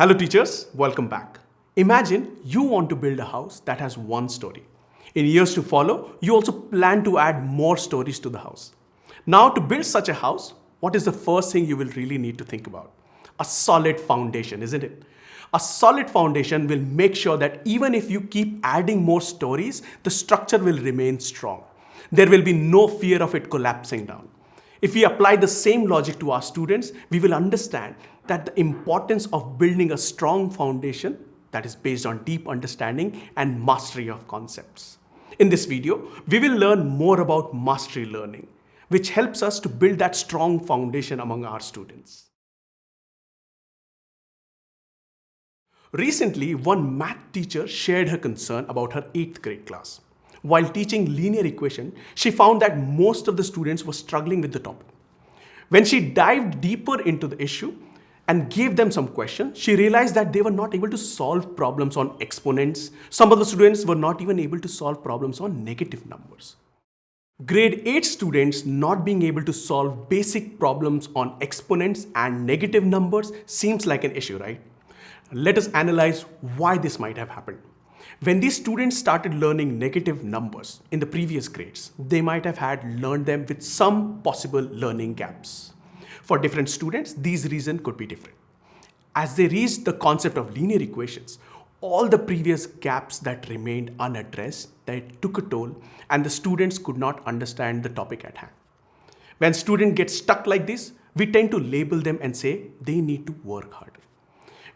Hello teachers, welcome back. Imagine you want to build a house that has one story. In years to follow, you also plan to add more stories to the house. Now to build such a house, what is the first thing you will really need to think about? A solid foundation, isn't it? A solid foundation will make sure that even if you keep adding more stories, the structure will remain strong. There will be no fear of it collapsing down. If we apply the same logic to our students, we will understand that the importance of building a strong foundation that is based on deep understanding and mastery of concepts. In this video, we will learn more about mastery learning, which helps us to build that strong foundation among our students. Recently, one math teacher shared her concern about her 8th grade class. While teaching linear equation, she found that most of the students were struggling with the topic. When she dived deeper into the issue and gave them some questions, she realized that they were not able to solve problems on exponents. Some of the students were not even able to solve problems on negative numbers. Grade 8 students not being able to solve basic problems on exponents and negative numbers seems like an issue, right? Let us analyze why this might have happened. When these students started learning negative numbers in the previous grades, they might have had learned them with some possible learning gaps. For different students, these reasons could be different. As they reached the concept of linear equations, all the previous gaps that remained unaddressed, they took a toll and the students could not understand the topic at hand. When students get stuck like this, we tend to label them and say they need to work harder.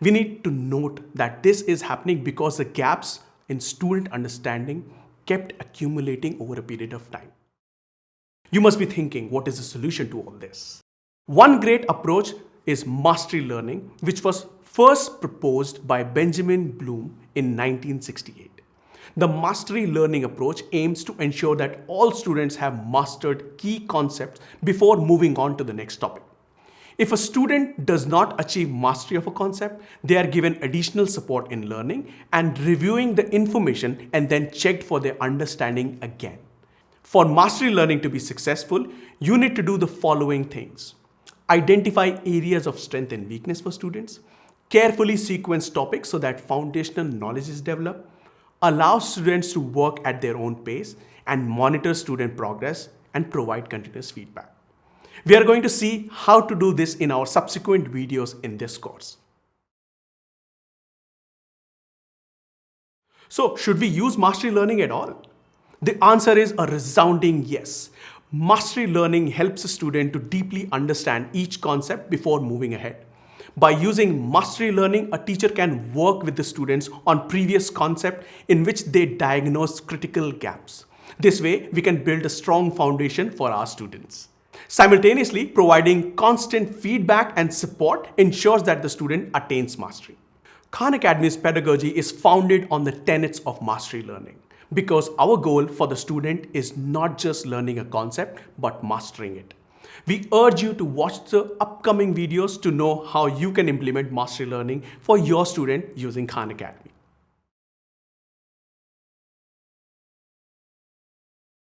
We need to note that this is happening because the gaps in student understanding kept accumulating over a period of time. You must be thinking, what is the solution to all this? One great approach is mastery learning, which was first proposed by Benjamin Bloom in 1968. The mastery learning approach aims to ensure that all students have mastered key concepts before moving on to the next topic. If a student does not achieve mastery of a concept, they are given additional support in learning and reviewing the information and then checked for their understanding again. For mastery learning to be successful, you need to do the following things. Identify areas of strength and weakness for students, carefully sequence topics so that foundational knowledge is developed, allow students to work at their own pace, and monitor student progress and provide continuous feedback. We are going to see how to do this in our subsequent videos in this course. So should we use mastery learning at all? The answer is a resounding yes. Mastery learning helps a student to deeply understand each concept before moving ahead. By using mastery learning, a teacher can work with the students on previous concept in which they diagnose critical gaps. This way, we can build a strong foundation for our students. Simultaneously, providing constant feedback and support ensures that the student attains mastery. Khan Academy's pedagogy is founded on the tenets of mastery learning because our goal for the student is not just learning a concept, but mastering it. We urge you to watch the upcoming videos to know how you can implement mastery learning for your student using Khan Academy.